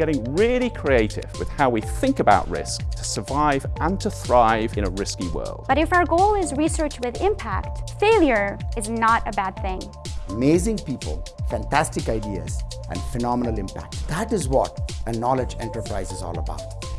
getting really creative with how we think about risk to survive and to thrive in a risky world. But if our goal is research with impact, failure is not a bad thing. Amazing people, fantastic ideas, and phenomenal impact. That is what a knowledge enterprise is all about.